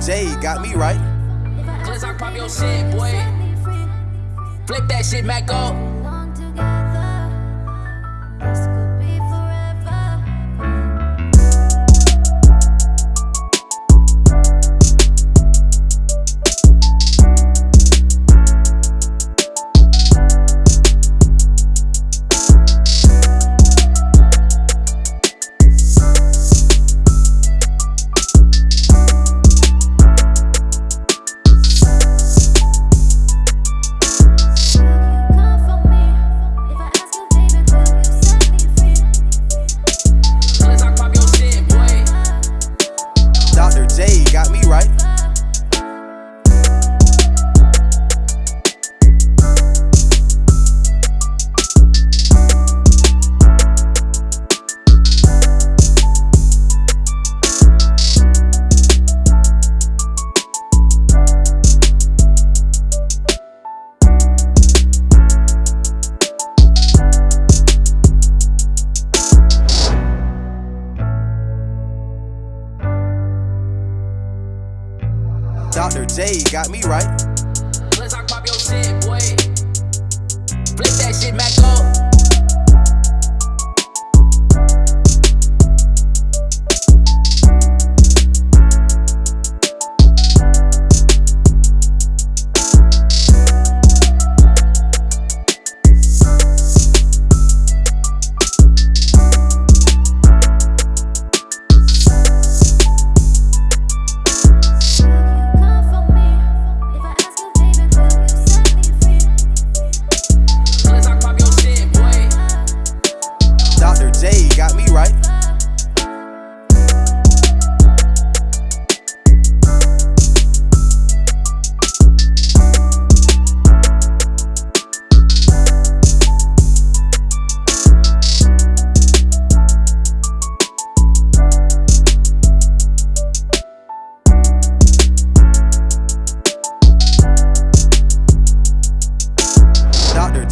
J got me right. Cause I pop your shit, boy. Flip that shit back up. Dr. J got me right. Cause I pop your shit, boy. Flip that shit back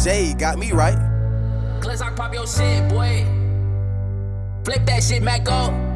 Dr. Got me right. I pop your shit, boy. Flip that shit back up.